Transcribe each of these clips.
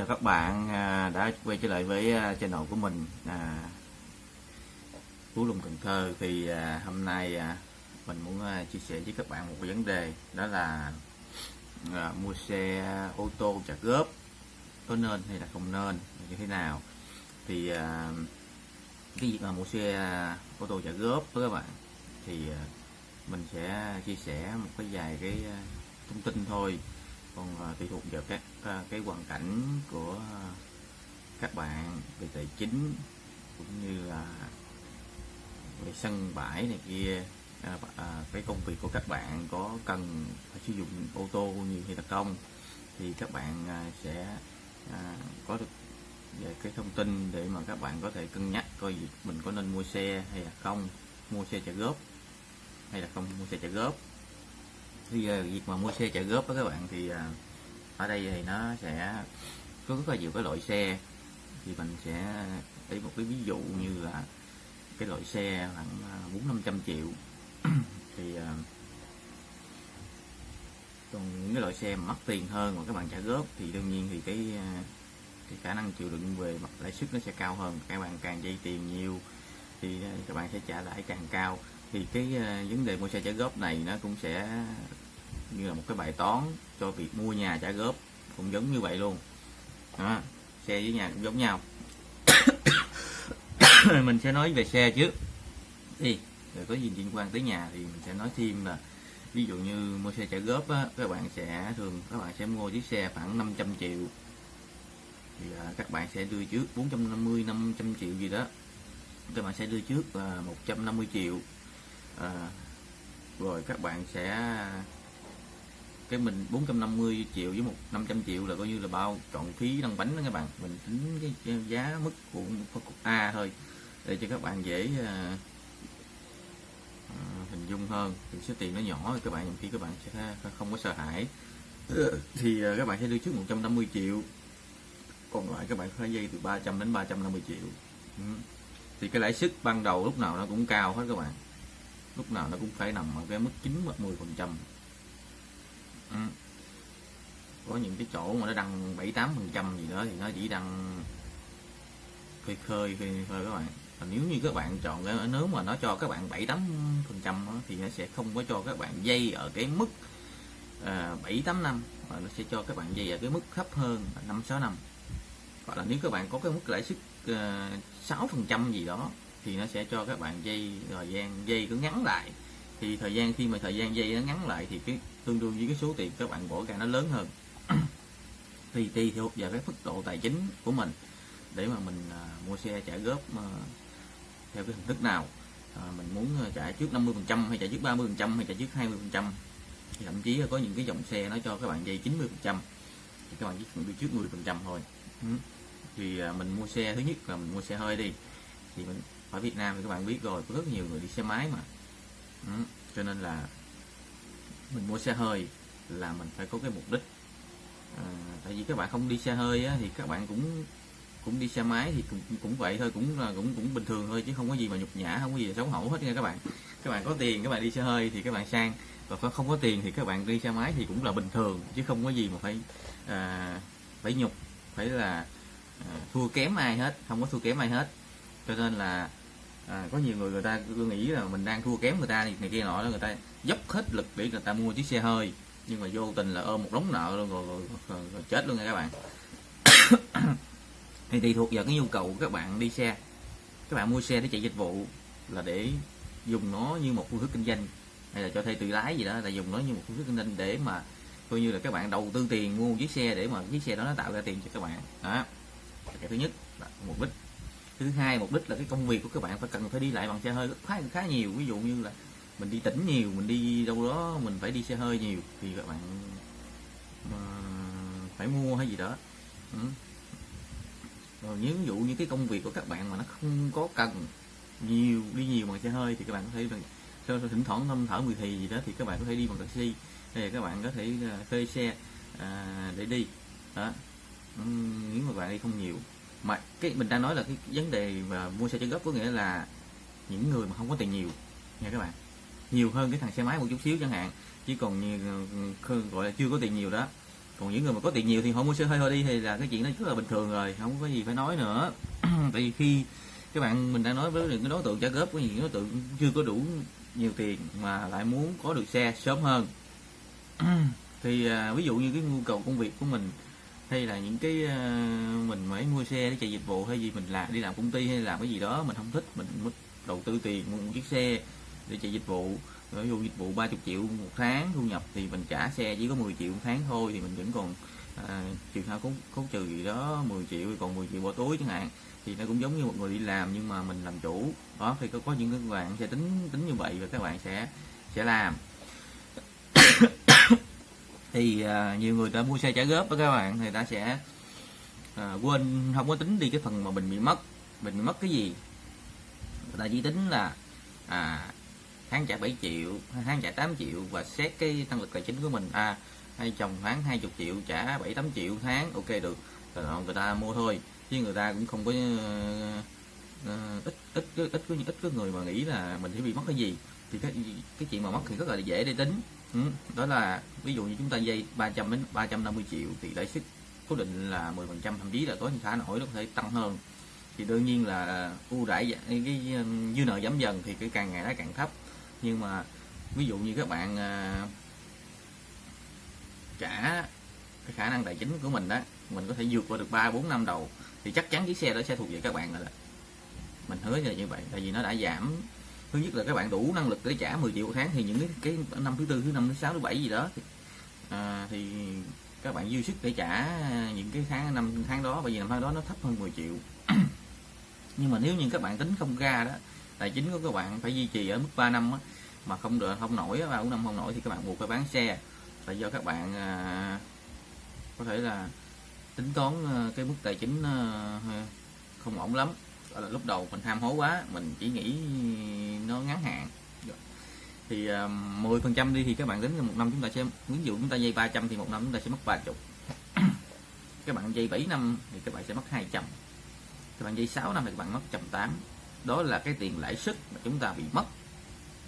chào các bạn à, đã quay trở lại với à, channel của mình. À, Phú Lùng Cần Thơ thì à, hôm nay à, mình muốn à, chia sẻ với các bạn một vấn đề đó là à, mua xe ô tô trả góp có nên hay là không nên như thế nào. Thì à, cái việc mà mua xe ô tô trả góp với các bạn thì à, mình sẽ chia sẻ một cái vài cái thông tin thôi còn tùy ờ, thuộc vào các cái hoàn cảnh của ờ, các bạn về tài chính cũng như là về sân bãi này kia à, à, cái công việc của các bạn có cần phải sử dụng ô tô nhiều hay là không thì các bạn à, sẽ à, có được về cái thông tin để mà các bạn có thể cân nhắc coi việc mình có nên mua xe hay là không mua xe trả góp hay là không mua xe trả góp thì ờ, việc mà mua xe trả góp đó các bạn, thì ờ, ở đây thì nó sẽ có rất là nhiều cái loại xe. Thì mình sẽ lấy một cái ví dụ như là cái loại xe khoảng ờ, bốn năm trăm triệu. Thì còn những cái loại xe mà mất tiền hơn mà các bạn trả góp thì đương nhiên thì cái cái khả năng chịu đựng về mặt lãi suất nó sẽ cao hơn. Các bạn càng dây tiền nhiều thì các bạn sẽ trả lãi càng cao. Thì cái vấn đề mua xe trả góp này nó cũng sẽ như là một cái bài toán cho việc mua nhà trả góp cũng giống như vậy luôn. Đó, xe với nhà cũng giống nhau. Mình sẽ nói về xe trước. Đi rồi có gì liên quan tới nhà thì mình sẽ nói thêm là ví dụ như mua xe trả góp á, các bạn sẽ thường các bạn sẽ mua chiếc xe khoảng 500 triệu. Thì à, các bạn sẽ đưa trước 450 500 triệu gì đó. Các bạn sẽ đưa trước là 150 triệu. À, rồi các bạn sẽ cái mình 450 triệu với một 500 triệu là coi như là bao trọn phí đăng bánh đó các bạn. Mình tính cái giá mức của phân A thôi để cho các bạn dễ à, à, hình dung hơn. Thì số tiền nó nhỏ thì các bạn khi các bạn sẽ không có sợ hãi. Ờ, thì à, các bạn sẽ đưa trước 150 triệu còn lại các bạn phải dây từ 300 đến 350 triệu. Ừ. thì cái lãi suất ban đầu lúc nào nó cũng cao hết các bạn. Lúc nào nó cũng phải nằm ở cái mức 9 hoặc 10 phần trăm ừ. có những cái chỗ mà nó đăng 7 8 phần trăm gì đó thì nó chỉ đăng khơi khơi khơi khơi các bạn. Và nếu như các bạn chọn cái, nếu mà nó cho các bạn 7 8 phần trăm thì nó sẽ không có cho các bạn dây ở cái mức à, bảy tám năm và nó sẽ cho các bạn dây ở cái mức thấp hơn năm sáu năm. Hoặc là nếu các bạn có cái mức lãi suất à, sáu phần trăm gì đó, thì nó sẽ cho các bạn dây, thời gian dây cứ ngắn lại thì thời gian khi mà thời gian dây nó ngắn lại thì cái tương đương với cái số tiền các bạn bỏ ra nó lớn hơn. Thì tùy thuộc vào cái mức độ tài chính của mình để mà mình à, mua xe trả góp à, theo cái hình thức nào. À, mình muốn à, trả trước 50 phần trăm hay trả trước 30 phần trăm hay trả trước 20 phần trăm. Thậm chí là có những cái dòng xe nó cho các bạn dây 90 phần trăm thì các bạn chỉ cần đi trước 10 phần trăm thôi. Thì à, mình mua xe thứ nhất là mình mua xe hơi đi. Thì mình ở Việt Nam thì các bạn biết rồi có rất nhiều người đi xe máy mà ừ. cho nên là mình mua xe hơi là mình phải có cái mục đích. À, tại vì các bạn không đi xe hơi á, thì các bạn cũng cũng đi xe máy thì cũng, cũng vậy thôi cũng là cũng cũng bình thường thôi chứ không có gì mà nhục nhã không có gì xấu hổ hết nha các bạn. Các bạn có tiền các bạn đi xe hơi thì các bạn sang. Và không có tiền thì các bạn đi xe máy thì cũng là bình thường chứ không có gì mà phải à, phải nhục phải là à, thua kém ai hết không có thua kém ai hết. Cho nên là à, có nhiều người người ta cứ nghĩ là mình đang thua kém người ta thì này kia nọ người ta dốc hết lực để người ta mua chiếc xe hơi nhưng mà vô tình là ôm một đống nợ luôn rồi, rồi, rồi, rồi chết luôn nha các bạn. Thì tùy thuộc vào cái nhu cầu của các bạn đi xe. Các bạn mua xe để chạy dịch vụ là để dùng nó như một phương thức kinh doanh hay là cho thuê tự lái gì đó là dùng nó như một phương thức kinh doanh để mà coi như là các bạn đầu tư tiền mua một chiếc xe để mà chiếc xe đó nó tạo ra tiền cho các bạn. Đó. Cái thứ nhất là mục đích thứ hai mục đích là cái công việc của các bạn phải cần phải đi lại bằng xe hơi khá khá nhiều. Ví dụ như là mình đi tỉnh nhiều mình đi đâu đó mình phải đi xe hơi nhiều thì các bạn uh, phải mua hay gì đó. Ừ. rồi nếu ví dụ như cái công việc của các bạn mà nó không có cần nhiều đi nhiều bằng xe hơi thì các bạn có thể bằng thỉnh thoảng thâm thở mười thì gì đó thì các bạn có thể đi bằng taxi hay các bạn có thể ờ, thuê xe à, để đi. Đó. Ừ, nếu mà bạn đi không nhiều mà cái mình đang nói là cái vấn đề mà mua xe trả góp có nghĩa là những người mà không có tiền nhiều nha các bạn. Nhiều hơn cái thằng xe máy một chút xíu chẳng hạn. Chỉ còn như ờ, gọi là chưa có tiền nhiều đó. Còn những người mà có tiền nhiều thì họ mua xe hơi thôi đi thì là cái chuyện đó rất là bình thường rồi không có gì phải nói nữa. Tại vì khi các bạn mình đang nói với những cái đối tượng trả góp có những đối tượng chưa có đủ nhiều tiền mà lại muốn có được xe sớm hơn. Thì à, ví dụ như cái nhu cầu công việc của mình hay là những cái ờ, mình mới mua xe để chạy dịch vụ hay gì mình làm đi làm công ty hay làm cái gì đó mình không thích mình mất đầu tư tiền mua một chiếc xe để chạy dịch vụ. Ví dụ dịch vụ 30 triệu một tháng thu nhập thì mình trả xe chỉ có 10 triệu một tháng thôi thì mình vẫn còn à, trường hợp khấu, khấu trừ gì đó 10 triệu còn 10 triệu bỏ túi chẳng hạn. Thì nó cũng giống như một người đi làm nhưng mà mình làm chủ. Đó thì có có những cái bạn sẽ tính tính như vậy và các bạn sẽ sẽ làm thì à, nhiều người ta mua xe trả góp đó các bạn thì ta sẽ à, quên không có tính đi cái phần mà mình bị mất. Mình bị mất cái gì? Người ta chỉ tính là à, tháng trả 7 triệu tháng trả 8 triệu và xét cái năng lực tài chính của mình. À hay chồng tháng 20 triệu trả 7 8 triệu tháng ok được. Rồi người ta mua thôi chứ người ta cũng không có uh, ít ít ít ít có ít có người mà nghĩ là mình sẽ bị mất cái gì. Thì cái cái chuyện mà mất thì rất là dễ để tính ừ. đó là ví dụ như chúng ta dây 300 đến 350 triệu thì lãi suất cố định là 10 phần trăm thậm chí là có những khả nổi nó có thể tăng hơn thì đương nhiên là à, ưu đãi cái, à, dư nợ giảm dần thì cái càng ngày nó càng thấp nhưng mà ví dụ như các bạn à, trả cái khả năng tài chính của mình đó mình có thể vượt qua được 3 4 năm đầu thì chắc chắn chiếc xe đó sẽ thuộc về các bạn rồi đó mình hứa là như vậy tại vì nó đã giảm thứ nhất là các bạn đủ năng lực để trả 10 triệu một tháng thì những cái, cái năm thứ tư thứ năm thứ sáu thứ bảy gì đó thì, à, thì các bạn dư sức để trả những cái tháng năm tháng đó bởi vì năm tháng đó nó thấp hơn 10 triệu. Nhưng mà nếu như các bạn tính không ra đó tài chính của các bạn phải duy trì ở mức 3 năm á, mà không được không nổi ba bốn năm không nổi thì các bạn buộc phải bán xe. Là do các bạn à, có thể là tính toán à, cái mức tài chính à, không ổn lắm là lúc đầu mình tham hố quá mình chỉ nghĩ nó ngắn hạn. Thì ờ, à, 10 phần trăm đi thì các bạn tính là một năm chúng ta sẽ ví dụ chúng ta dây 300 thì một năm chúng ta sẽ mất 30 các bạn dây 7 năm thì các bạn sẽ mất 200 các bạn dây 6 năm thì các bạn mất 180 đó là cái tiền lãi suất mà chúng ta bị mất.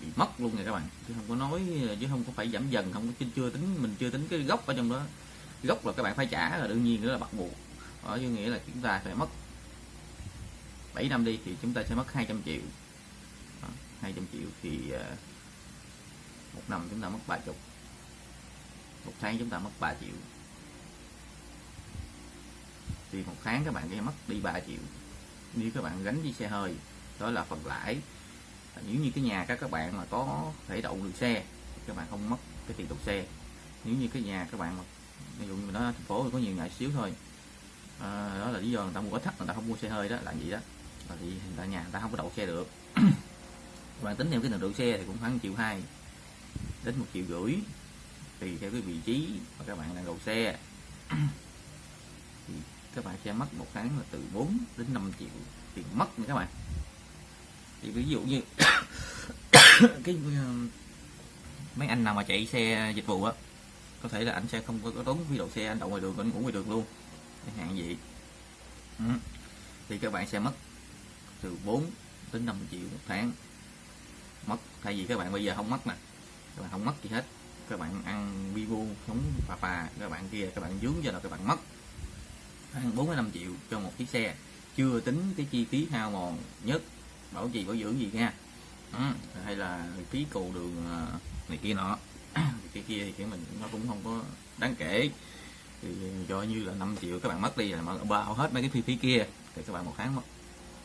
Bị mất luôn rồi các bạn. Chứ không có nói chứ không có phải giảm dần không có chưa tính mình chưa tính cái gốc ở trong đó. Gốc là các bạn phải trả là đương nhiên đó là bắt buộc. Ở như nghĩa là chúng ta phải mất 7 năm đi thì chúng ta sẽ mất 200 triệu. Đó, 200 triệu thì ờ, một năm chúng ta mất 30 một tháng chúng ta mất 3 triệu. Thì một tháng các bạn sẽ mất đi 3 triệu. Nếu các bạn gánh với xe hơi đó là phần lãi. Nếu như cái nhà các các bạn mà có thể đậu được xe các bạn không mất cái tiền đậu xe. Nếu như cái nhà các bạn mà ví dụ như nó thành phố thì có nhiều nhà xíu thôi. À, đó là lý do người ta mua ít thấp người ta không mua xe hơi đó là gì đó và thì người ta nhà ta không có đậu xe được. Các bạn tính theo cái tiền đậu xe thì cũng khoảng triệu hai đến một triệu rưỡi tùy theo cái vị trí mà các bạn đang đậu xe. Thì các bạn sẽ mất một tháng là từ 4 đến 5 triệu tiền mất nha các bạn. Thì ví dụ như cái um, mấy anh nào mà chạy xe dịch vụ á có thể là anh sẽ không có, tốn phí đậu xe anh đậu ngoài đường anh ngủ ngoài đường luôn. Chẳng hạn vậy. Ừ. thì các bạn sẽ mất từ 4 đến 5 triệu một tháng. Mất, thay vì các bạn bây giờ không mất nè, các bạn không mất gì hết. Các bạn ăn vivo sống phà phà các bạn kia, các bạn dướng cho là các bạn mất. Ăn 4 đến 5 triệu cho một chiếc xe, chưa tính cái chi phí hao mòn nhất, bảo trì, bảo dưỡng gì nha. Ừ. hay là phí cầu đường à, này kia nọ. Cái kia thì cái mình nó cũng không có đáng kể. Thì cho như là 5 triệu các bạn mất đi là bao hết mấy cái phí phí kia, thì các bạn một tháng mất.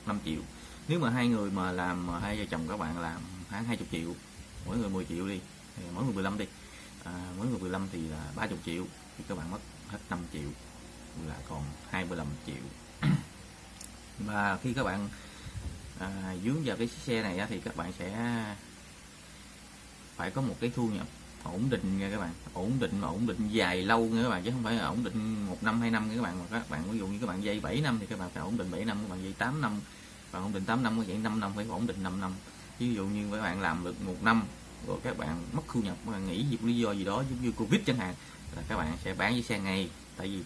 5 triệu. Nếu mà hai người mà làm hai vợ chồng các bạn làm tháng 20 triệu mỗi người 10 triệu đi mỗi người 15 đi. À, mỗi người 15 thì là 30 triệu thì các bạn mất hết 5 triệu là còn 25 triệu. Và khi các bạn à, dướng vào cái xe này thì các bạn sẽ phải có một cái thu nhập ổn định nha các bạn ổn định mà ổn định dài lâu nha các bạn chứ không phải là ổn định một năm hai năm nha các bạn mà các bạn ví dụ như các bạn dây 7 năm thì các bạn phải ổn định 7 năm các bạn dây 8 năm bạn ổn định 8 năm vậy 5 năm phải ổn định 5 năm ví dụ như các bạn làm được một năm rồi các bạn mất thu nhập các bạn vì lý do gì đó giống như covid chẳng hạn là các bạn sẽ bán với xe ngay tại vì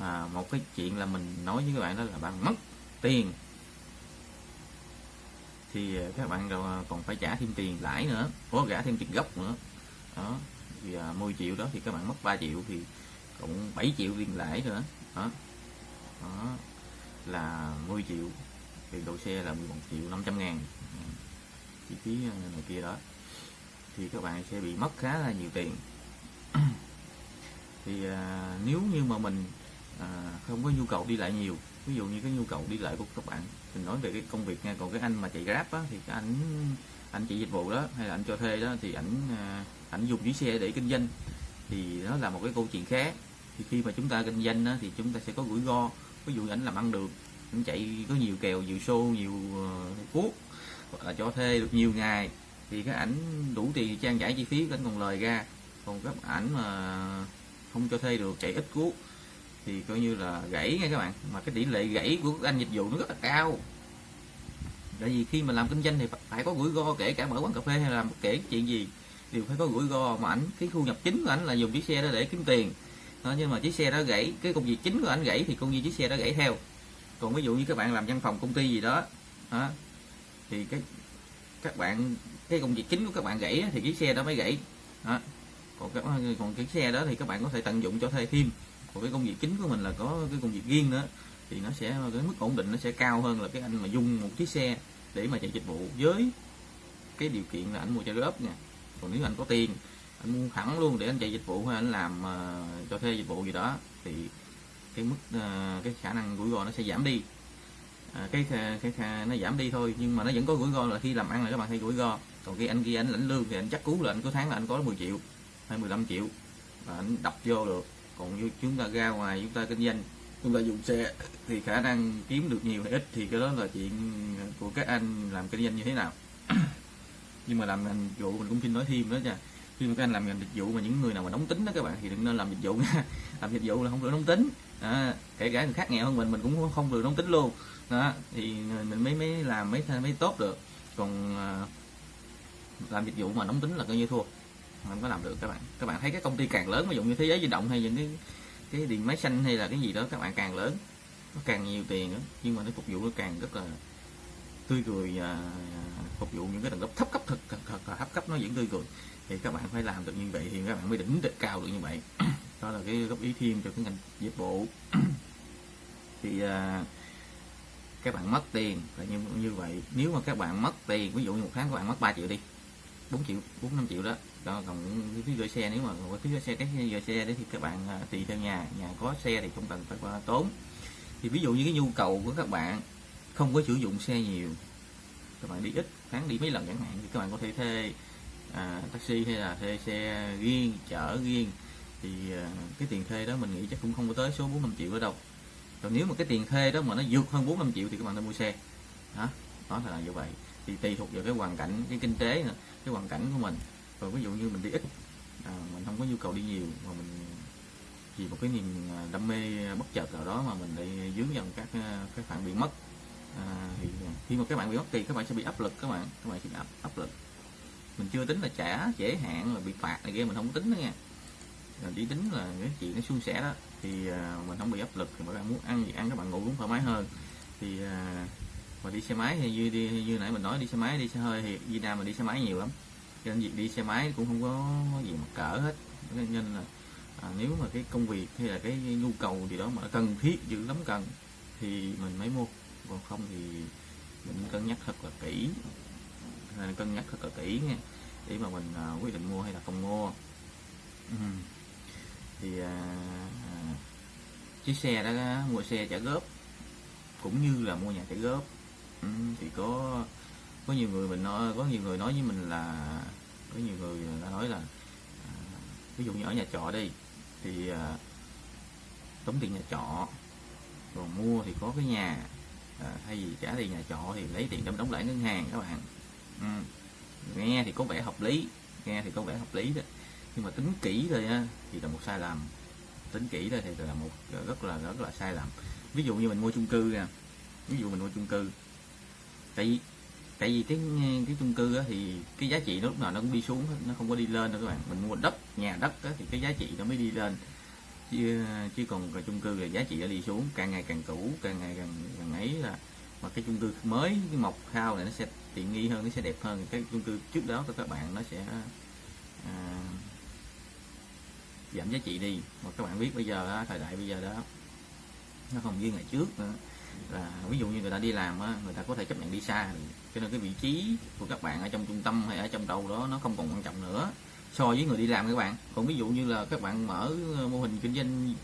à, một cái chuyện là mình nói với các bạn đó là bạn mất tiền thì các bạn còn phải trả thêm tiền lãi nữa có trả thêm tiền gốc nữa đó thì à, 10 triệu đó thì các bạn mất 3 triệu thì cũng 7 triệu tiền lãi nữa. Đó. Đó là 10 triệu thì độ xe là 11 triệu 500 ngàn. Ừ. Chi phí à, này kia đó. Thì các bạn sẽ bị mất khá là nhiều tiền. Thì à, nếu như mà mình à, không có nhu cầu đi lại nhiều ví dụ như cái nhu cầu đi lại của các bạn mình nói về cái công việc nha còn cái anh mà chạy grab á, thì cái anh anh chị dịch vụ đó hay là anh cho thuê đó thì ảnh à, ảnh dùng chiếc xe để kinh doanh thì nó là một cái câu chuyện khác thì khi mà chúng ta kinh doanh đó, thì chúng ta sẽ có rủi ro. Ví dụ ảnh làm ăn được ảnh chạy có nhiều kèo nhiều show nhiều ờ, cuốc hoặc là cho thuê được nhiều ngày thì cái ảnh đủ tiền trang trải chi phí ảnh còn lời ra. Còn các ảnh mà không cho thuê được chạy ít cuốc thì coi như là gãy nha các bạn. Mà cái tỷ lệ gãy của các anh dịch vụ nó rất là cao. Tại vì khi mà làm kinh doanh thì phải có rủi ro kể cả mở quán cà phê hay làm kể chuyện gì đều phải có rủi ro mà ảnh cái thu nhập chính của ảnh là dùng chiếc xe đó để kiếm tiền. Đó, nhưng mà chiếc xe đó gãy cái công việc chính của ảnh gãy thì công việc chiếc xe đó gãy theo. Còn ví dụ như các bạn làm văn phòng công ty gì đó, đó thì cái các bạn cái công việc chính của các bạn gãy thì chiếc xe đó mới gãy. Đó. còn cái còn cái xe đó thì các bạn có thể tận dụng cho thuê thêm. Còn cái công việc chính của mình là có cái công việc riêng nữa thì nó sẽ cái mức ổn định nó sẽ cao hơn là cái anh mà dùng một chiếc xe để mà chạy dịch vụ với cái điều kiện là anh mua trả góp nha còn nếu anh có tiền anh mua thẳng luôn để anh chạy dịch vụ hay anh làm uh, cho thuê dịch vụ gì đó thì cái mức uh, cái khả năng rủi ro nó sẽ giảm đi. À, cái, cái, cái nó giảm đi thôi nhưng mà nó vẫn có rủi ro là khi làm ăn là các bạn hay rủi ro. Còn khi anh kia anh lãnh lương thì anh chắc cú là anh có tháng là anh có 10 triệu hay 15 triệu và anh đập vô được. Còn như chúng ta ra ngoài chúng ta kinh doanh chúng ta dùng xe thì khả năng kiếm được nhiều hay ít thì cái đó là chuyện của các anh làm kinh doanh như thế nào nhưng mà làm ngành dịch vụ mình cũng xin nói thêm đó nha. Khi mà các anh làm ngành dịch vụ mà những người nào mà nóng tính đó các bạn thì đừng nên làm dịch vụ nha. Làm dịch vụ là không được nóng tính. À, kể cả người khác nghèo hơn mình mình cũng không được nóng tính luôn. Đó thì mình mới mới làm mới mới tốt được. Còn à, làm dịch vụ mà nóng tính là coi như thua. Không có làm được các bạn. Các bạn thấy cái công ty càng lớn ví dụ như thế giới di động hay những cái cái điện máy xanh hay là cái gì đó các bạn càng lớn nó càng nhiều tiền đó, nhưng mà nó phục vụ nó càng rất là tươi cười à, phục vụ những cái tầng lớp thấp cấp thực thật, thật thật thấp cấp nó vẫn tươi cười thì các bạn phải làm được như vậy thì các bạn mới đỉnh được cao được như vậy. Đó là cái góp ý thêm cho cái ngành dịch vụ thì à, các bạn mất tiền là như như vậy. Nếu mà các bạn mất tiền ví dụ như một tháng các bạn mất 3 triệu đi 4 triệu 4 5 triệu đó đó còn cái phí gửi xe nếu mà có phí gửi xe cái gửi xe đấy thì các bạn à, tùy theo nhà nhà có xe thì không cần phải qua tốn. Thì ví dụ như cái nhu cầu của các bạn không có sử dụng xe nhiều. Các bạn đi ít tháng đi mấy lần chẳng hạn thì các bạn có thể thuê à, taxi hay là thuê xe riêng chở riêng. Thì à, cái tiền thuê đó mình nghĩ chắc cũng không có tới số 4 5 triệu ở đâu. Còn nếu mà cái tiền thuê đó mà nó vượt hơn 4 5 triệu thì các bạn nên mua xe. Đó đó là như vậy. Thì tùy thuộc vào cái hoàn cảnh cái kinh tế nữa, cái hoàn cảnh của mình. Rồi ví dụ như mình đi ít à, mình không có nhu cầu đi nhiều mà mình vì một cái niềm à, đam mê bất chợt nào đó mà mình lại dướng vào các à, cái phản bị mất à, thì à, khi mà các bạn bị mất kỳ các bạn sẽ bị áp lực các bạn. Các bạn sẽ bị áp, áp lực. Mình chưa tính là trả trễ hạn là bị phạt này kia mình không tính đó nha. Rồi chỉ tính là cái chuyện nó suôn sẻ đó. Thì à, mình không bị áp lực thì các bạn muốn ăn gì ăn các bạn ngủ cũng thoải mái hơn. Thì à, mà đi xe máy thì như đi như nãy mình nói đi xe máy đi xe hơi thì Việt Nam mình đi xe máy nhiều lắm. Cho nên việc đi xe máy cũng không có gì mà cỡ hết. Nên là à, nếu mà cái công việc hay là cái nhu cầu gì đó mà cần thiết dữ lắm cần thì mình mới mua còn không thì mình cân nhắc thật là kỹ. Cân nhắc thật là kỹ nha. Để mà mình à, quyết định mua hay là không mua. Ừ. thì à, à, chiếc xe đó mua xe trả góp cũng như là mua nhà trả góp. Ừ, thì có có nhiều người mình nói có nhiều người nói với mình là có nhiều người đã nói là ví dụ như ở nhà trọ đi thì à, tống tiền nhà trọ còn mua thì có cái nhà à, thay vì trả tiền nhà trọ thì lấy tiền đóng đóng lãi ngân hàng các bạn. Ừ. nghe thì có vẻ hợp lý nghe thì có vẻ hợp lý đó. Nhưng mà tính kỹ rồi á thì là một sai lầm. Tính kỹ đó thì là một rất là rất là sai lầm. Ví dụ như mình mua chung cư nè ví dụ mình mua chung cư. Tại vì tại vì cái cái chung cư á, thì cái giá trị nó lúc nào nó cũng đi xuống nó không có đi lên đâu các bạn. Mình mua đất nhà đất á, thì cái giá trị nó mới đi lên chứ chứ còn cái chung cư là giá trị nó đi xuống càng ngày càng cũ càng ngày càng càng ấy là mà cái chung cư mới cái mọc khao này nó sẽ tiện nghi hơn nó sẽ đẹp hơn. Cái chung cư trước đó của các bạn nó sẽ à, giảm giá trị đi. Mà các bạn biết bây giờ đó, thời đại bây giờ đó nó không như ngày trước nữa. Là ví dụ như người ta đi làm á, người ta có thể chấp nhận đi xa. Cho nên cái vị trí của các bạn ở trong trung tâm hay ở trong đâu đó nó không còn quan trọng nữa so với người đi làm các bạn. Còn ví dụ như là các bạn mở ờ, mô hình kinh doanh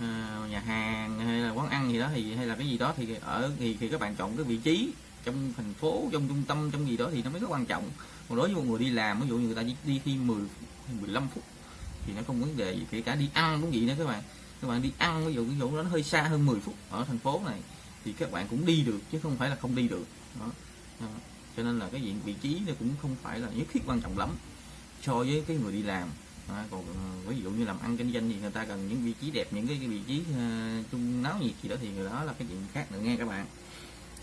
ờ, nhà hàng hay là quán ăn gì đó thì hay là cái gì đó thì ở thì thì các bạn chọn cái vị trí trong thành phố trong trung tâm trong gì đó thì nó mới rất quan trọng. Còn đối với một người đi làm ví dụ như người ta đi, đi thi 10 15 phút thì nó không vấn đề gì kể cả đi ăn cũng vậy nữa các bạn. Các bạn đi ăn ví dụ ví dụ nó hơi xa hơn 10 phút ở thành phố này thì các bạn cũng đi được chứ không phải là không đi được. Đó. đó. cho nên là cái diện vị trí nó cũng không phải là nhất thiết quan trọng lắm so với cái người đi làm. À, còn ờ, ví dụ như làm ăn kinh doanh thì người ta cần những vị trí đẹp những cái, cái vị trí ờ, uh, chung náo nhiệt gì đó thì người đó là cái chuyện khác nữa nghe các bạn.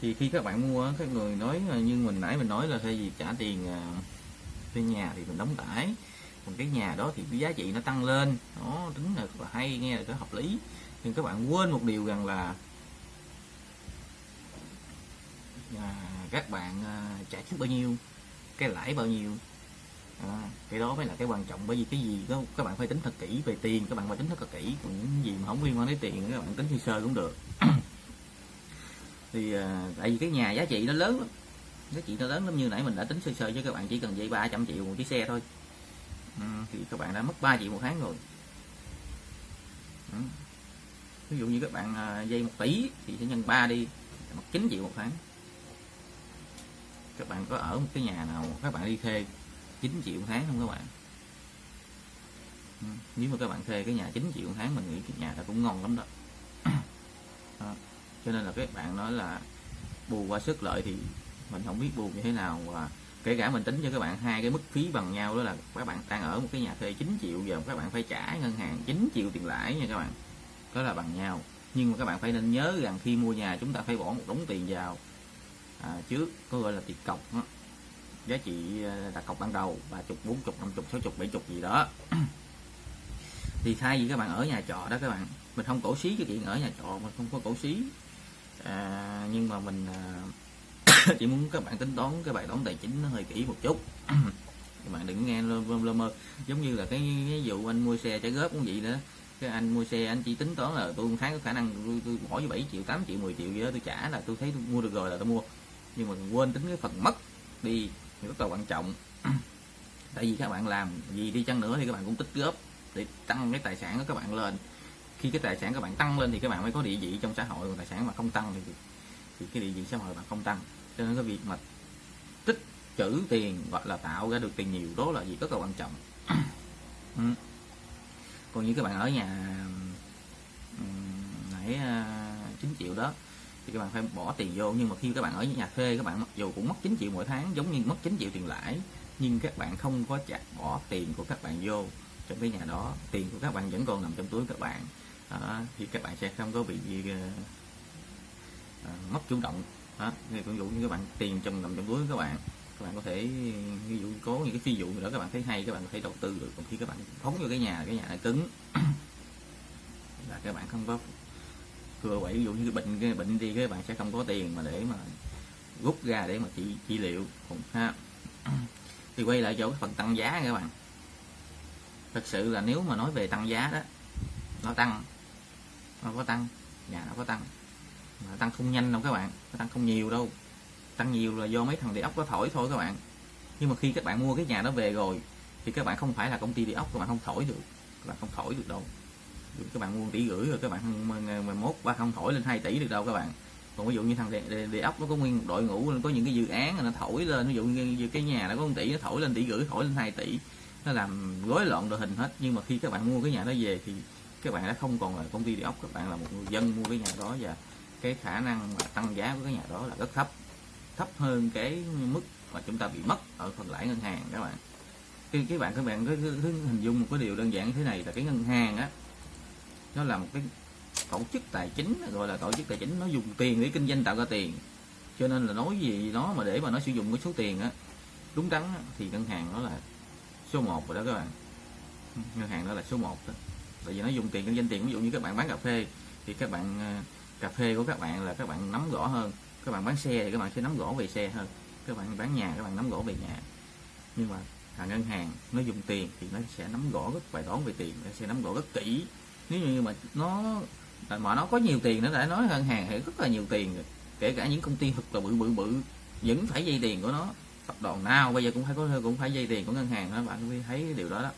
Thì khi các bạn mua các người nói ờ, như mình nãy mình nói là thay vì trả tiền uh, thuê nhà thì mình đóng tải còn cái nhà đó thì cái giá trị nó tăng lên. Nó tính là là hay nghe là cái hợp lý. Nhưng các bạn quên một điều rằng là à, các bạn à, trả trước bao nhiêu cái lãi bao nhiêu à, cái đó mới là cái quan trọng bởi vì cái gì đó các bạn phải tính thật kỹ về tiền các bạn phải tính thật kỹ còn những gì mà không liên quan đến tiền các bạn tính sơ sơ cũng được. Thì à, tại vì cái nhà giá trị nó lớn lắm giá trị nó lớn lắm như nãy mình đã tính sơ sơ với các bạn chỉ cần dây 300 triệu một chiếc xe thôi. Ừ, thì các bạn đã mất 3 triệu một tháng rồi. Ừ. ví dụ như các bạn à, dây 1 tỷ thì sẽ nhân 3 đi mất 9 triệu một tháng. Các bạn có ở một cái nhà nào các bạn đi thuê 9 triệu một tháng không các bạn? Ừ, nếu mà các bạn thuê cái nhà 9 triệu một tháng mình nghĩ cái nhà đó cũng ngon lắm đó, đó. cho nên là các bạn nói là bù qua sức lợi thì mình không biết bù như thế nào. Và kể cả mình tính cho các bạn hai cái mức phí bằng nhau đó là các bạn đang ở một cái nhà thuê 9 triệu giờ các bạn phải trả ngân hàng 9 triệu tiền lãi nha các bạn. Đó là bằng nhau. Nhưng mà các bạn phải nên nhớ rằng khi mua nhà chúng ta phải bỏ một đống tiền vào. À, trước có gọi là tiền cọc đó giá trị ờ, đặt cọc ban đầu ba chục bốn chục năm chục sáu chục bảy chục gì đó. Thì thay vì các bạn ở nhà trọ đó các bạn mình không cổ xí cái chuyện ở nhà trọ mình không có cổ xí. À, nhưng mà mình à, chỉ muốn các bạn tính toán cái bài toán tài chính nó hơi kỹ một chút. Các bạn đừng nghe lơ, lơ, lơ mơ. Giống như là cái, cái vụ anh mua xe trả góp cũng vậy nữa cái anh mua xe anh chỉ tính toán là tôi một tháng có khả năng tôi, tôi bỏ cho 7 triệu 8 triệu 10 triệu gì đó tôi trả là tôi thấy tôi mua được rồi là tôi mua. Nhưng mà quên tính cái phần mất đi rất là quan trọng. Tại vì các bạn làm gì đi chăng nữa thì các bạn cũng tích góp để tăng cái tài sản của các bạn lên. Khi cái tài sản các bạn tăng lên thì các bạn mới có địa vị trong xã hội còn tài sản mà không tăng thì, thì cái địa vị xã hội bạn không tăng. Cho nên cái việc mà tích trữ tiền gọi là tạo ra được tiền nhiều đó là gì rất là quan trọng. Ừ. còn như các bạn ở nhà nãy à, 9 triệu đó thì các bạn phải bỏ tiền vô nhưng mà khi các bạn ở nhà thuê các bạn mặc dù cũng mất 9 triệu mỗi tháng giống như mất 9 triệu tiền lãi nhưng các bạn không có chặt bỏ tiền của các bạn vô trong cái nhà đó tiền của các bạn vẫn còn nằm trong túi các bạn đó, thì các bạn sẽ không có bị uh, uh, mất chủ động đó ví dụ như các bạn tiền trong nằm trong túi các bạn các bạn có thể ví dụ có những cái ví dụ nữa các bạn thấy hay các bạn có thể đầu tư được còn khi các bạn phóng vô cái nhà cái nhà này cứng là các bạn không có thừa vậy ví dụ như cái bệnh cái bệnh đi các bạn sẽ không có tiền mà để mà rút ra để mà trị trị liệu. Cũng ha. Thì quay lại chỗ cái phần tăng giá các bạn. Thật sự là nếu mà nói về tăng giá đó, nó tăng, nó có tăng, nhà nó có tăng, mà tăng không nhanh đâu các bạn, nó tăng không nhiều đâu. Tăng nhiều là do mấy thằng địa ốc có thổi thôi các bạn. Nhưng mà khi các bạn mua cái nhà đó về rồi, thì các bạn không phải là công ty địa ốc, các bạn không thổi được, các bạn không thổi được đâu các bạn mua tỷ rưỡi rồi các bạn ờ, mà mốt ba không thổi lên 2 tỷ được đâu các bạn. Còn ví dụ như thằng địa, đề, đề ốc nó có nguyên một đội ngũ có những cái dự án nó thổi lên ví dụ như cái nhà nó có 1 tỷ nó thổi lên tỷ rưỡi thổi lên 2 tỷ. Nó làm rối loạn đội hình hết. Nhưng mà khi các bạn mua cái nhà đó về thì các bạn đã không còn là công ty địa ốc các bạn là một người dân mua cái nhà đó và cái khả năng mà tăng giá của cái nhà đó là rất thấp. Thấp hơn cái mức mà chúng ta bị mất ở phần lãi ngân hàng các bạn. Cái các bạn các bạn cứ hình dung một cái điều đơn giản như thế này là cái ngân hàng á nó là một cái tổ chức tài chính gọi là tổ chức tài chính nó dùng tiền để kinh doanh tạo ra tiền. Cho nên là nói gì nó mà để mà nó sử dụng cái số tiền á đúng đắn á, thì ngân hàng nó là số 1 rồi đó các bạn. Ngân hàng đó là số 1 đó. tại vì nó dùng tiền kinh doanh tiền ví dụ như các bạn bán cà phê thì các bạn ờ, cà phê của các bạn là các bạn nắm rõ hơn. Các bạn bán xe thì các bạn sẽ nắm rõ về xe hơn. Các bạn bán nhà các bạn nắm rõ về nhà. Nhưng mà hàng ngân hàng nó dùng tiền thì nó sẽ nắm rõ rất bài toán về tiền nó sẽ nắm rõ rất kỹ nếu như mà nó à, mà nó có nhiều tiền nó đã nói ngân hàng thì rất là nhiều tiền rồi. Kể cả những công ty thật là bự bự bự, vẫn phải dây tiền của nó. Tập đoàn nào bây giờ cũng phải có, cũng phải dây tiền của ngân hàng đó, bạn mới thấy cái điều đó đó.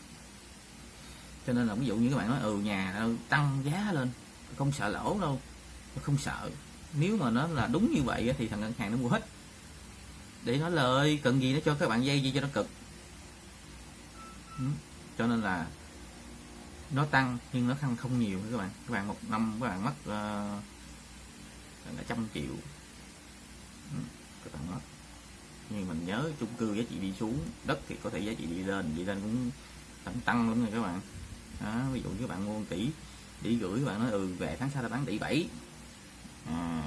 Cho nên là ví dụ như các bạn nói ừ nhà tăng giá lên, không sợ lỗ đâu, không sợ. Nếu mà nó là đúng như vậy thì thằng ngân hàng nó mua hết. Để nó lời cần gì nó cho các bạn dây gì cho nó cực. Ừ. Cho nên là nó tăng nhưng nó tăng không nhiều các bạn các bạn một năm các bạn mất ờ, uh, là trăm triệu ừ. các bạn mất nhưng mình nhớ chung cư giá trị đi xuống đất thì có thể giá trị đi lên đi lên cũng tăng tăng lắm rồi các bạn đó, ví dụ như các bạn mua tỷ tỷ gửi các bạn nói ừ về tháng sau ta bán tỷ bảy à,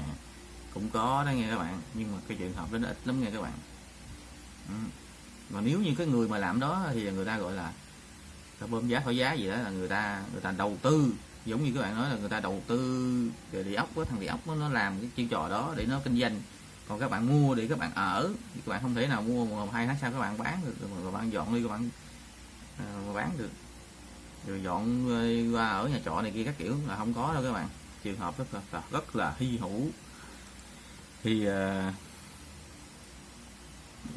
cũng có đó nghe các bạn nhưng mà cái trường hợp đó nó ít lắm nghe các bạn ừ. mà nếu như cái người mà làm đó thì người ta gọi là ta bơm giá khỏi giá gì đó là người ta người ta đầu tư. Giống như các bạn nói là người ta đầu tư để đi ốc với thằng đi ốc nó làm cái chiêu trò đó để nó kinh doanh. Còn các bạn mua để các bạn ở. Thì các bạn không thể nào mua một hai tháng sau các bạn bán được. Rồi các bạn dọn đi các bạn uh, bán được. Rồi dọn ờ, qua ở nhà trọ này kia các kiểu là không có đâu các bạn. Trường hợp rất là rất là hy hữu. Thì uh,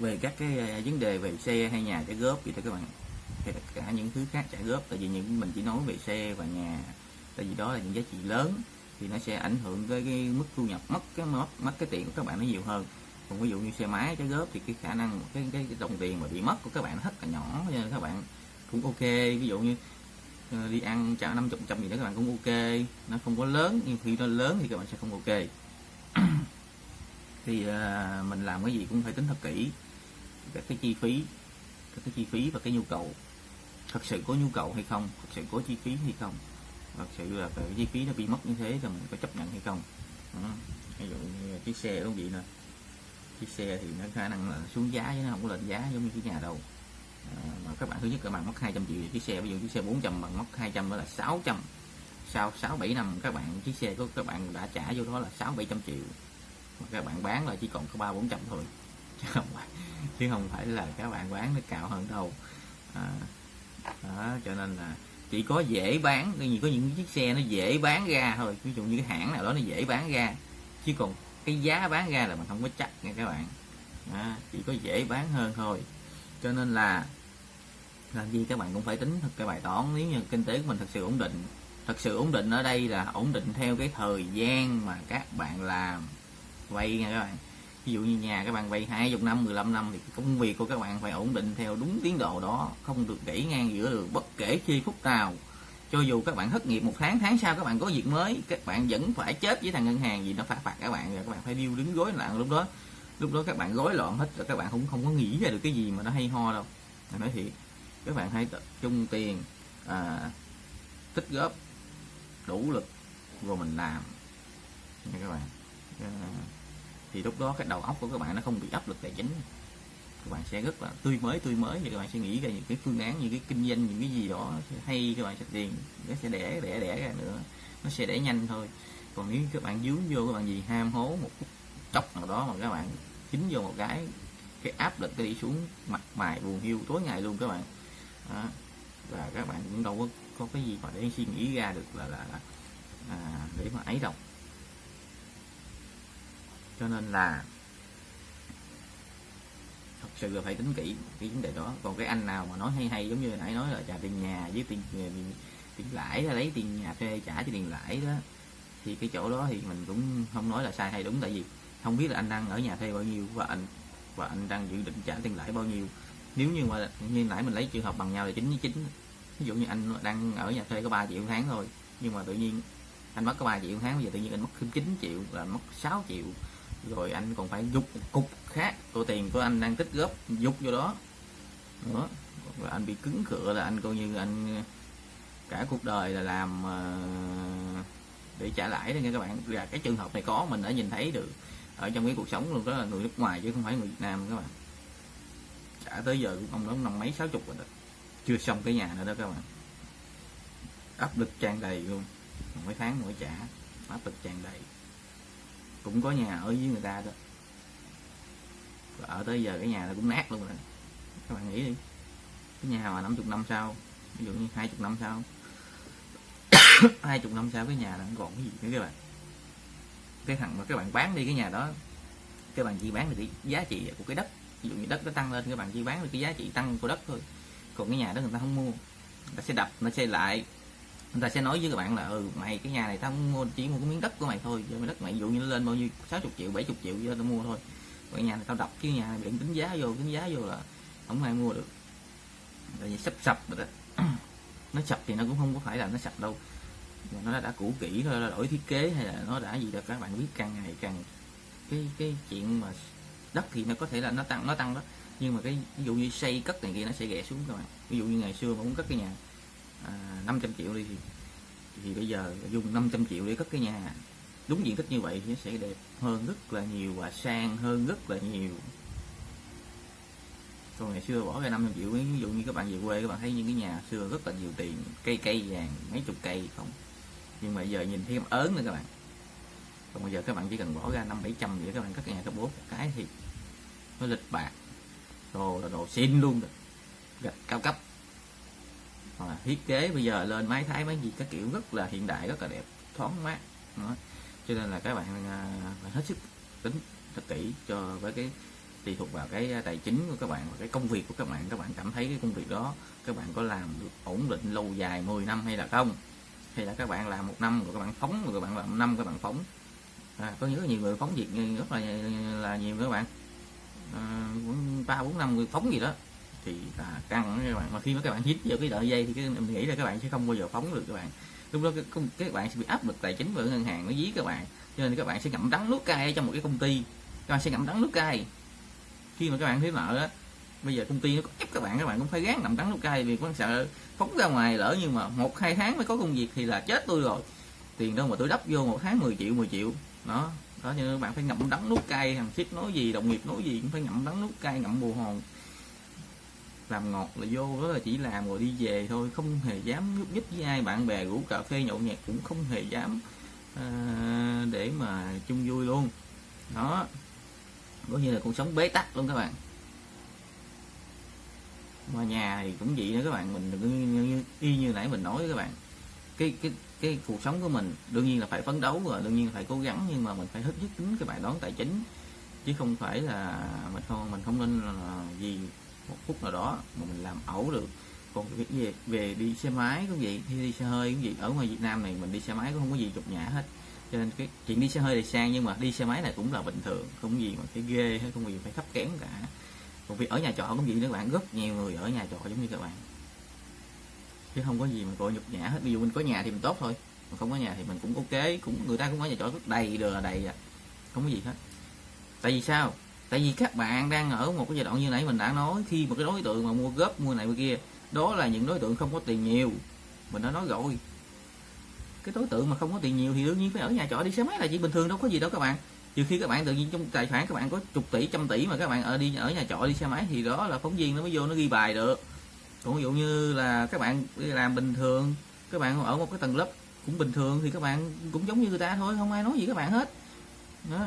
về các cái uh, vấn đề về xe hay nhà trả góp gì đó các bạn cả những thứ khác trả góp. Tại vì những mình chỉ nói về xe và nhà tại vì đó là những giá trị lớn thì nó sẽ ảnh hưởng tới cái mức thu nhập mất cái mất mất cái tiền của các bạn nó nhiều hơn. Còn ví dụ như xe máy trả góp thì cái khả năng cái cái, cái đồng tiền mà bị mất của các bạn nó rất là nhỏ nên các bạn cũng ok. Ví dụ như ờ, đi ăn trả 50 trăm gì đó các bạn cũng ok. Nó không có lớn nhưng khi nó lớn thì các bạn sẽ không ok. Thì uh, mình làm cái gì cũng phải tính thật kỹ các cái chi phí các cái chi phí và cái nhu cầu. Thật sự có nhu cầu hay không thật sự có chi phí hay không thật sự là cái chi phí nó bị mất như thế thì mình có chấp nhận hay không. Đó. ví dụ như chiếc xe đúng vậy nè. Chiếc xe thì nó khả năng là xuống giá chứ nó không có lên giá giống như cái nhà đâu. À, mà các bạn thứ nhất các bạn mất 200 triệu chiếc xe ví dụ chiếc xe 400 bằng mất 200 đó là 600 sau 6 7 năm các bạn chiếc xe của các bạn đã trả vô đó là 6 700 triệu. Mà các bạn bán là chỉ còn có 3 400 thôi chứ không phải chứ không phải là các bạn bán nó cao hơn đâu. À, đó, cho nên là chỉ có dễ bán như có những chiếc xe nó dễ bán ra thôi ví dụ như cái hãng nào đó nó dễ bán ra chứ còn cái giá bán ra là mình không có chắc nha các bạn. À, chỉ có dễ bán hơn thôi. Cho nên là làm gì các bạn cũng phải tính thật cái bài toán nếu như kinh tế của mình thật sự ổn định thật sự ổn định ở đây là ổn định theo cái thời gian mà các bạn làm. Vay nha các bạn ví dụ như nhà các bạn vay hai chục năm 15 năm thì công việc của các bạn phải ổn định theo đúng tiến độ đó không được gãy ngang giữa đường bất kể khi phút nào cho dù các bạn thất nghiệp một tháng tháng sau các bạn có việc mới các bạn vẫn phải chết với thằng ngân hàng gì nó phạt phạt các bạn rồi các bạn phải điêu đứng gối loạn lúc đó lúc đó các bạn rối loạn hết rồi các bạn cũng không có nghĩ ra được cái gì mà nó hay ho đâu nói thiệt các bạn hãy tập trung tiền à, tích góp đủ lực rồi mình làm nha các bạn à, thì lúc đó cái đầu óc của các bạn nó không bị áp lực tài chính. Các bạn sẽ rất là tươi mới tươi mới. Và các bạn sẽ nghĩ ra những cái phương án những cái kinh doanh những cái gì đó hay các bạn sẽ tiền nó sẽ đẻ đẻ đẻ ra nữa. Nó sẽ đẻ nhanh thôi. Còn nếu các bạn dướng vô các bạn gì ham hố một chốc nào đó mà các bạn chính vô một cái cái áp lực cái đi xuống mặt mày buồn hiu tối ngày luôn các bạn. Đó. và các bạn cũng đâu có có cái gì mà để suy nghĩ ra được là là, là à, để mà ấy đâu cho nên là thật sự là phải tính kỹ cái vấn đề đó. Còn cái anh nào mà nói hay hay giống như nãy nói là trả tiền nhà với tiền tiền, tiền lãi lấy tiền nhà thuê trả cho tiền lãi đó thì cái chỗ đó thì mình cũng không nói là sai hay đúng. Tại vì không biết là anh đang ở nhà thuê bao nhiêu và anh và anh đang dự định trả tiền lãi bao nhiêu. Nếu như mà như nãy mình lấy trường hợp bằng nhau là chín với chín ví dụ như anh đang ở nhà thuê có 3 triệu tháng thôi nhưng mà tự nhiên anh mất có 3 triệu tháng bây giờ tự nhiên anh mất thêm 9 triệu là mất 6 triệu rồi anh còn phải giúp một cục khác. Của tiền của anh đang tích góp giúp vô đó. Nữa và anh bị cứng cửa là anh coi như anh, cả cuộc đời là làm ờ, để trả lãi đó nha các bạn. Là cái trường hợp này có, mình đã nhìn thấy được ở trong cái cuộc sống luôn, đó là người nước ngoài chứ không phải người Việt Nam các bạn. Trả tới giờ cũng ông đó năm mấy, sáu chục rồi đó. Chưa xong cái nhà nữa đó các bạn. Áp lực tràn đầy luôn. Mấy tháng mỗi trả áp lực tràn đầy cũng có nhà ở với người ta đó và ở tới giờ cái nhà nó cũng nát luôn rồi. Các bạn nghĩ đi. Cái nhà mà 50 năm sau, ví dụ như 20 năm sau 20 năm sau cái nhà nó còn cái gì nữa các bạn? Cái thằng mà các bạn bán đi cái nhà đó, các bạn chỉ bán được cái giá trị của cái đất. Ví dụ như đất nó tăng lên, các bạn chỉ bán được cái giá trị tăng của đất thôi. Còn cái nhà đó người ta không mua. Nó sẽ đập, nó xây lại người ta sẽ nói với các bạn là ừ mày, cái nhà này tao không mua, chỉ mua cái miếng đất của mày thôi giờ đất mày, ví dụ như nó lên bao nhiêu 60 triệu 70 triệu cho tao mua thôi. Còn cái nhà này tao đọc chứ nhà này bị tính giá vô, tính giá vô là không ai mua được. Là sắp sập rồi đó. Nó sập thì nó cũng không có phải là nó sập đâu. Nó đã cũ kỹ thôi là đổi thiết kế hay là nó đã gì đó, các bạn biết càng ngày càng cái cái chuyện mà đất thì nó có thể là nó tăng nó tăng đó. Nhưng mà cái, ví dụ như xây cất này kia, nó sẽ ghẻ xuống các bạn. Ví dụ như ngày xưa mà muốn cất cái nhà à, 500 triệu đi thì thì bây giờ dùng 500 triệu để cất cái nhà. Đúng diện tích như vậy thì nó sẽ đẹp hơn rất là nhiều và sang hơn rất là nhiều. Còn ngày xưa bỏ ra 500 triệu ví dụ như các bạn về quê các bạn thấy những cái nhà xưa rất là nhiều tiền cây cây vàng mấy chục cây không? Nhưng mà giờ nhìn thấy ớn nữa các bạn. Còn bây giờ các bạn chỉ cần bỏ ra năm bảy trăm để các bạn cất nhà cấp bốn cái thì nó lịch bạc. Đồ là đồ xin luôn rồi. Gạch cao cấp hoặc là thiết kế bây giờ lên máy thái máy gì các kiểu rất là hiện đại rất là đẹp thoáng mát. Đó. cho nên là các bạn à, phải hết sức tính thật kỹ cho với cái tùy thuộc vào cái tài chính của các bạn và cái công việc của các bạn. Các bạn cảm thấy cái công việc đó các bạn có làm được ổn định lâu dài 10 năm hay là không? Hay là các bạn làm một năm rồi các bạn phóng rồi các bạn làm một năm các bạn phóng? À, có rất nhiều người phóng việc rất là là nhiều các bạn. À, ba à, bốn năm người phóng gì đó thì là căng các bạn mà khi mà các bạn hít vào cái đợi dây thì cái, mình nghĩ là các bạn sẽ không bao giờ phóng được các bạn. Lúc đó các, các bạn sẽ bị áp lực tài chính bởi ngân hàng nó dí các bạn cho nên các bạn sẽ ngậm đắng nuốt cay trong một cái công ty. Các bạn sẽ ngậm đắng nuốt cay. Khi mà các bạn thấy nợ á bây giờ công ty nó có ép các bạn các bạn cũng phải gán ngậm đắng nuốt cay vì có sợ phóng ra ngoài lỡ nhưng mà một hai tháng mới có công việc thì là chết tôi rồi. Tiền đâu mà tôi đắp vô một tháng 10 triệu 10 triệu. Đó đó cho nên bạn phải ngậm đắng nuốt cay thằng ship nói gì đồng nghiệp nói gì cũng phải ngậm đắng nuốt cay ngậm bù hồn làm ngọt là vô đó là chỉ làm rồi đi về thôi. Không hề dám nhúc nhích với ai. Bạn bè rủ cà phê nhậu nhẹt cũng không hề dám à, để mà chung vui luôn. Đó. Có như là cuộc sống bế tắc luôn các bạn. Mà nhà thì cũng vậy nữa các bạn. Mình đừng như, y như nãy mình nói các bạn. Cái cái cái cuộc sống của mình đương nhiên là phải phấn đấu rồi đương nhiên là phải cố gắng nhưng mà mình phải hết sức tính cái bài toán tài chính. Chứ không phải là mình không mình không nên là gì một phút nào đó mà mình làm ẩu được. Còn cái về về đi xe máy cũng vậy khi đi xe hơi cũng vậy. Ở ngoài Việt Nam này mình đi xe máy cũng không có gì chụp nhã hết. Cho nên cái chuyện đi xe hơi thì sang, nhưng mà đi xe máy này cũng là bình thường. Không gì mà phải ghê hay không gì phải thấp kém cả. Còn việc ở nhà trọ cũng vậy nữa các bạn. Rất nhiều người ở nhà trọ giống như các bạn. Chứ không có gì mà gọi nhục nhã hết. Ví dụ mình có nhà thì mình tốt thôi. Mà không có nhà thì mình cũng ok. Cũng, người ta cũng có nhà trọ rất đầy đều là đầy à. Không có gì hết. Tại vì sao? Tại vì các bạn đang ở một cái giai đoạn như nãy mình đã nói, khi một cái đối tượng mà mua góp, mua này, mua kia, đó là những đối tượng không có tiền nhiều. Mình đã nói rồi. Cái đối tượng mà không có tiền nhiều thì đương nhiên phải ở nhà trọ đi. Xe máy là chỉ bình thường, đâu có gì đâu các bạn. Trừ khi các bạn tự nhiên trong tài khoản các bạn có chục tỷ, trăm tỷ mà các bạn ở đi, ở nhà trọ đi xe máy thì đó là phóng viên nó mới vô nó ghi bài được. Còn ví dụ như là các bạn đi làm bình thường, các bạn ở một cái tầng lớp cũng bình thường thì các bạn cũng giống như người ta thôi, không ai nói gì các bạn hết. Đó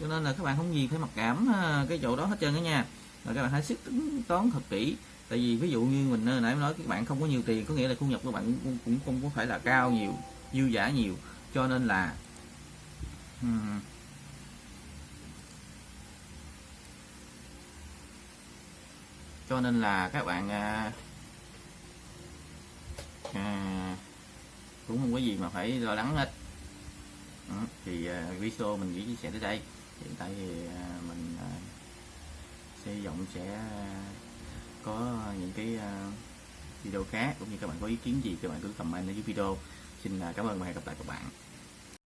cho nên là các bạn không gì phải mặc cảm à, cái chỗ đó hết trơn đó nha. Rồi các bạn hãy sức tính toán thật kỹ. Tại vì ví dụ như mình à, nãy nói các bạn không có nhiều tiền có nghĩa là thu nhập của bạn cũng, cũng không có phải là cao nhiều dư giả nhiều. Cho nên là cho nên là các bạn à, à, cũng không có gì mà phải lo lắng hết. Ừ, thì à, video mình chỉ chia sẻ tới đây hiện tại thì à, mình à, sẽ hy vọng sẽ có những cái à, video khác cũng như các bạn có ý kiến gì, các bạn cứ comment ở dưới video. Xin cảm ơn và hẹn gặp lại các bạn.